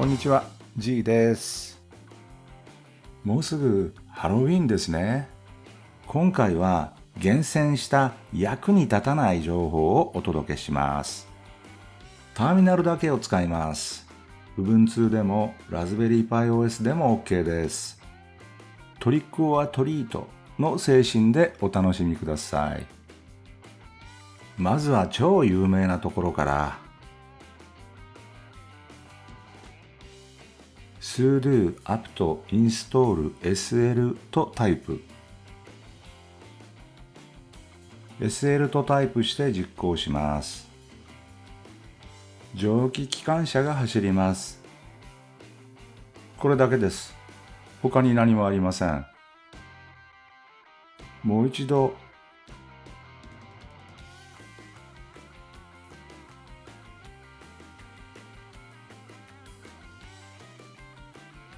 こんにちは、G です。もうすぐハロウィンですね。今回は厳選した役に立たない情報をお届けします。ターミナルだけを使います。Ubuntu でも Raspberry Pi OS でも OK です。トリックオアトリートの精神でお楽しみください。まずは超有名なところから。Sudo apt install sl とタイプ。SL とタイプして実行します。蒸気機関車が走ります。これだけです。他に何もありません。もう一度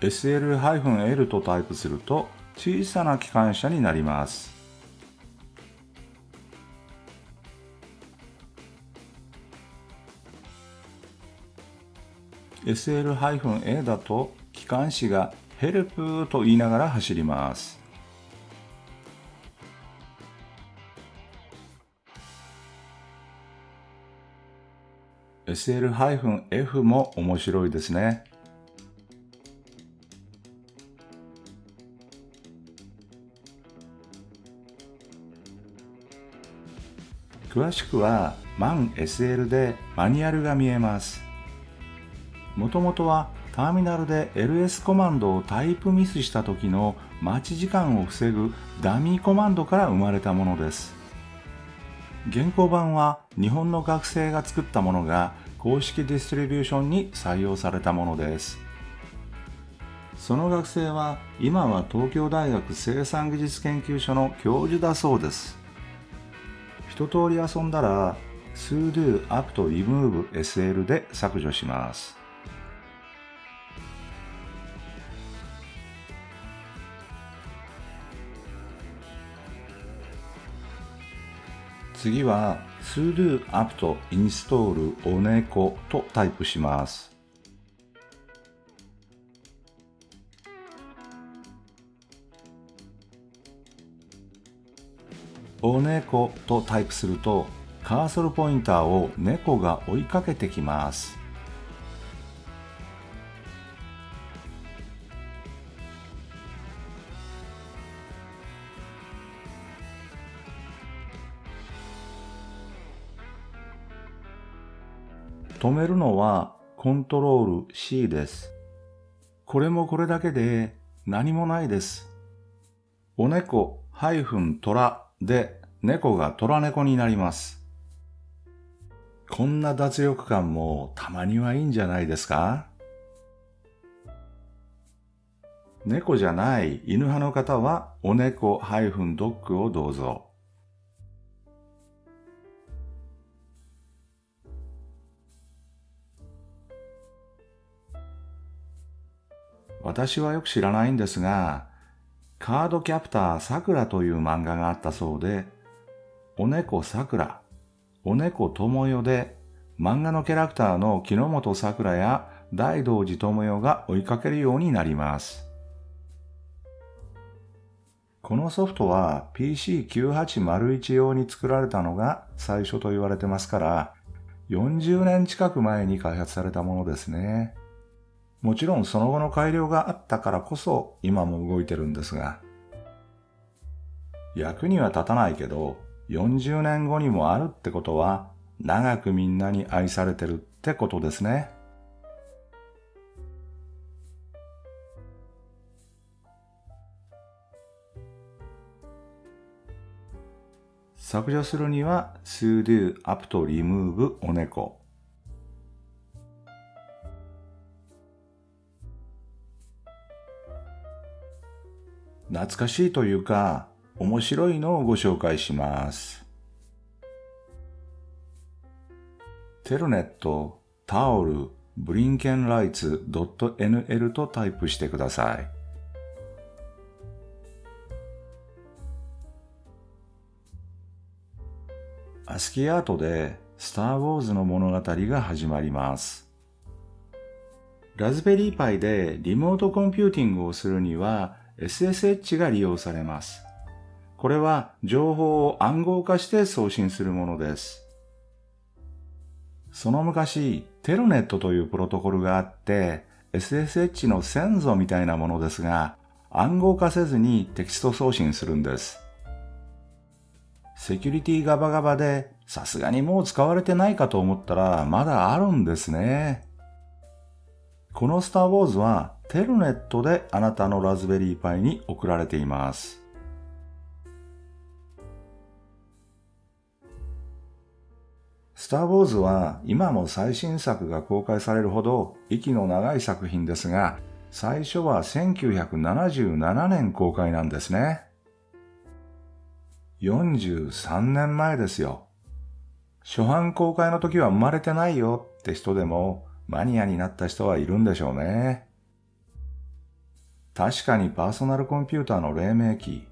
SL-L とタイプすると小さな機関車になります。SL-A だと機関士がヘルプと言いながら走ります。SL-F も面白いですね。詳しくは MANSL でマニュアルが見えます。もともとはターミナルで LS コマンドをタイプミスした時の待ち時間を防ぐダミーコマンドから生まれたものです。現行版は日本の学生が作ったものが公式ディストリビューションに採用されたものです。その学生は今は東京大学生産技術研究所の教授だそうです。一通り遊んだら sudo apt remove sl で削除します。次は sudo apt install おねことタイプします。お猫とタイプするとカーソルポインターを猫が追いかけてきます。止めるのはコントロール C です。これもこれだけで何もないです。お猫虎で猫が虎猫になります。こんな脱力感もたまにはいいんじゃないですか？猫じゃない犬派の方はお猫ドッグをどうぞ。私はよく知らないんですが、カードキャプターさくらという漫画があったそうで、お猫さくら、お猫ともよで、漫画のキャラクターの木之本さくらや大道寺智代が追いかけるようになります。このソフトは PC9801 用に作られたのが最初と言われてますから、40年近く前に開発されたものですね。もちろんその後の改良があったからこそ今も動いてるんですが、役には立たないけど、40年後にもあるってことは、長くみんなに愛されてるってことですね。削除するには sudo apt remove お猫懐かしいというか、面白いのをご紹介します。テルネット、タオル、ブリンケンライツ .nl とタイプしてください。アスキーアートでスター・ウォーズの物語が始まります。ラズベリーパイでリモートコンピューティングをするには SSH が利用されます。これは情報を暗号化して送信するものです。その昔、テルネットというプロトコルがあって、SSH の先祖みたいなものですが、暗号化せずにテキスト送信するんです。セキュリティガバガバで、さすがにもう使われてないかと思ったら、まだあるんですね。このスターウォーズはテルネットであなたのラズベリーパイに送られています。スター・ウォーズは今も最新作が公開されるほど息の長い作品ですが、最初は1977年公開なんですね。43年前ですよ。初版公開の時は生まれてないよって人でもマニアになった人はいるんでしょうね。確かにパーソナルコンピューターの黎明期、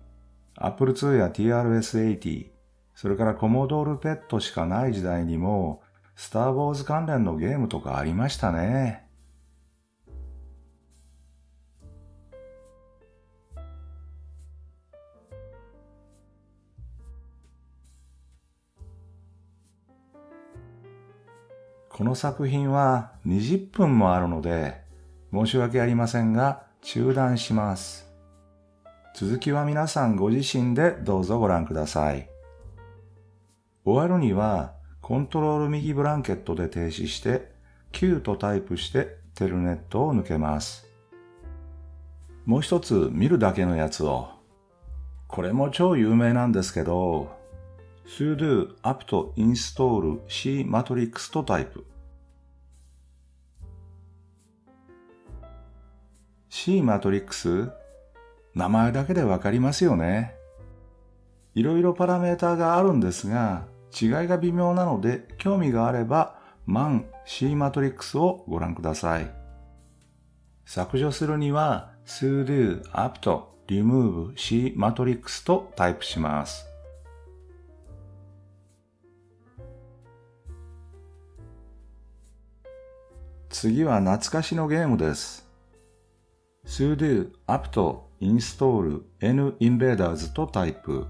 Apple II や TRS-80、それからコモドールペットしかない時代にも、スター・ウォーズ関連のゲームとかありましたね。この作品は20分もあるので、申し訳ありませんが、中断します。続きは皆さんご自身でどうぞご覧ください。終わるには、コントロール右ブランケットで停止して、Q とタイプしてテルネットを抜けます。もう一つ見るだけのやつを。これも超有名なんですけど、sudo apt install c matrix とタイプ。C マトリックス名前だけでわかりますよね。いろいろパラメーターがあるんですが、違いが微妙なので、興味があれば、man C マトリックスをご覧ください。削除するには、sudo apt remove C マトリックスとタイプします。次は懐かしのゲームです。sudo apt install n invaders とタイプ。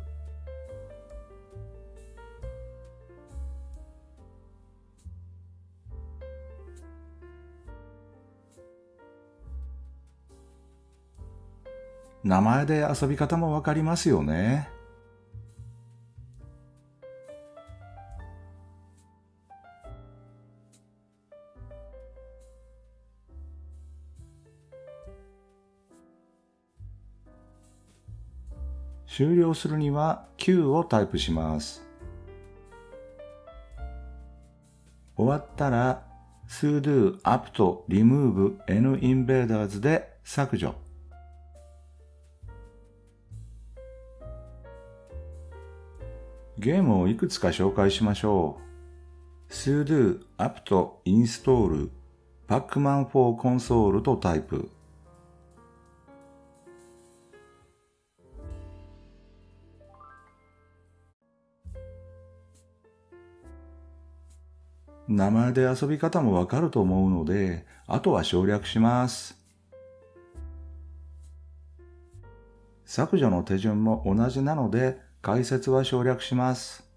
名前で遊び方もわかりますよね。終了するには Q をタイプします。終わったら sudo apt remove n invaders で削除。ゲームをいくつか紹介しましょう。sudo apt install pacman for console とタイプ。名前で遊び方もわかると思うので、あとは省略します。削除の手順も同じなので、解説は省略します。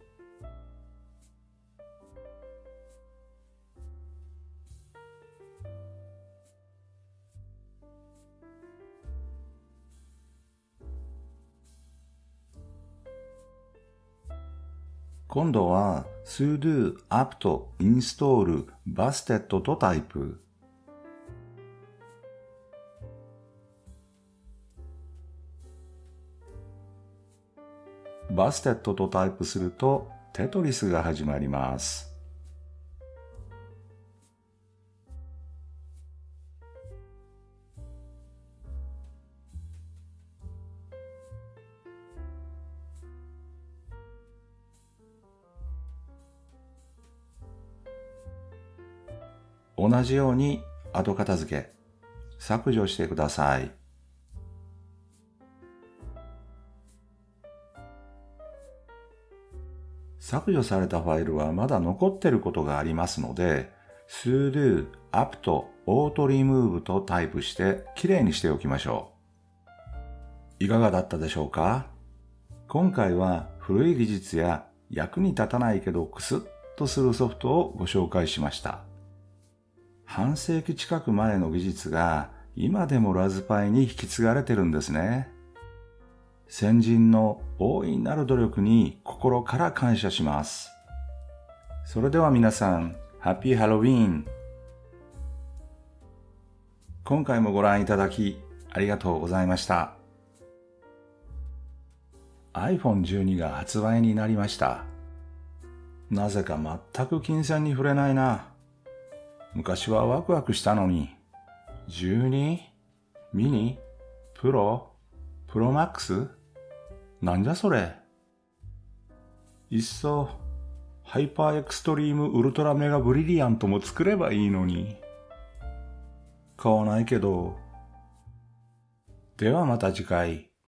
今度は sudo apt install bastet とタイプ。バステットとタイプするとテトリスが始まります。同じように後片付け、削除してください。削除されたファイルはまだ残ってることがありますので、sudo apt auto remove とタイプしてきれいにしておきましょう。いかがだったでしょうか？今回は古い技術や役に立たないけどクスッとするソフトをご紹介しました。半世紀近く前の技術が今でもラズパイに引き継がれてるんですね。先人の大いなる努力に心から感謝します。それでは皆さん、ハッピーハロウィーン今回もご覧いただきありがとうございました。iPhone12 が発売になりました。なぜか全く金銭に触れないな。昔はワクワクしたのに。12? ミニ？プロ？プロマックス？なんじゃそれ？いっそ、ハイパーエクストリームウルトラメガブリリアントも作ればいいのに。買わないけど。ではまた次回。